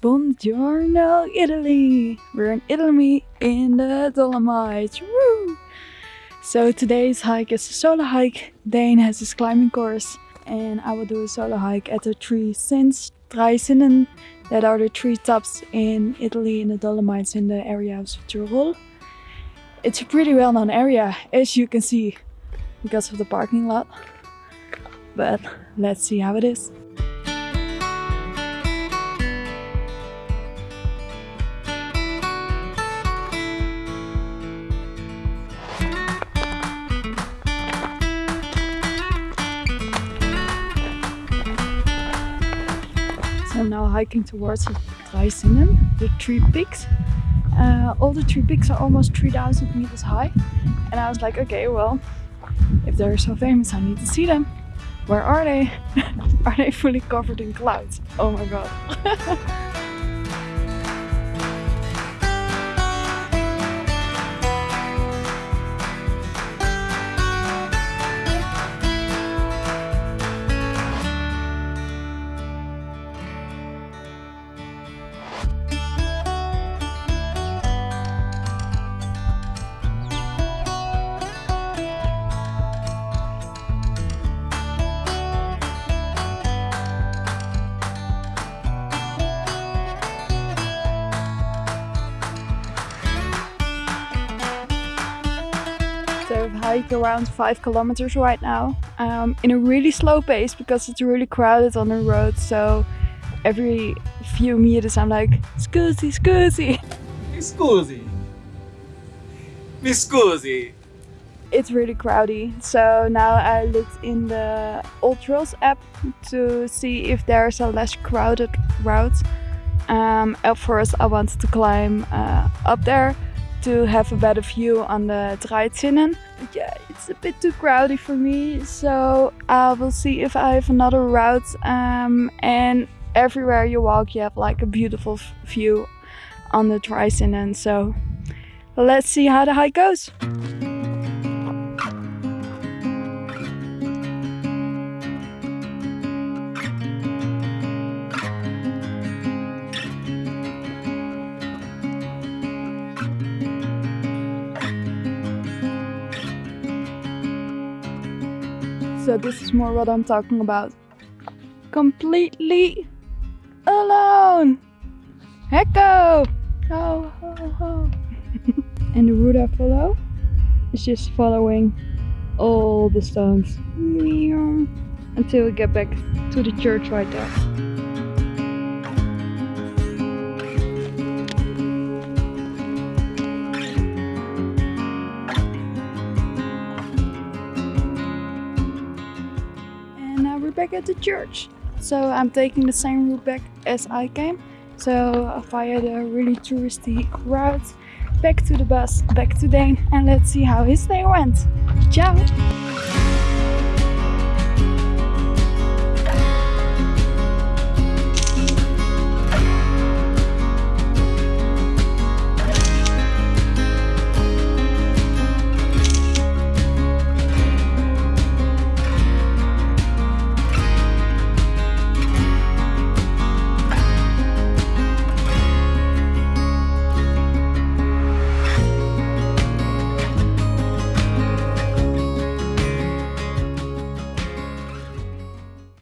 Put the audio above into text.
Buongiorno, Italy! We're in Italy in the Dolomites. Woo! So today's hike is a solo hike. Dane has his climbing course and I will do a solo hike at the three Sins, Dreizinnen, that are the three tops in Italy in the Dolomites in the area of Tyrol. It's a pretty well known area as you can see because of the parking lot. But let's see how it is. Hiking towards the Dreizinnen, the three peaks. Uh, all the three peaks are almost 3000 meters high. And I was like, okay, well, if they're so famous, I need to see them. Where are they? are they fully covered in clouds? Oh my god. So I've hiked around 5 kilometers right now um, in a really slow pace because it's really crowded on the road. So every few meters I'm like, scusi, scusi. Scusi. Mi scusi. It's really crowdy. So now I looked in the AllTrails app to see if there's a less crowded route. Um, at first I wanted to climb uh, up there to have a better view on the Dreizinnen. Yeah, it's a bit too crowded for me, so I will see if I have another route. Um, and everywhere you walk, you have like a beautiful view on the Dreizinnen. So let's see how the hike goes. So this is more what I'm talking about. Completely alone. Hecko! Ho, ho, ho. and the route I follow is just following all the stones until we get back to the church right there. Back at the church. So I'm taking the same route back as I came. So via the really touristy route, back to the bus, back to Dane, and let's see how his day went. Ciao!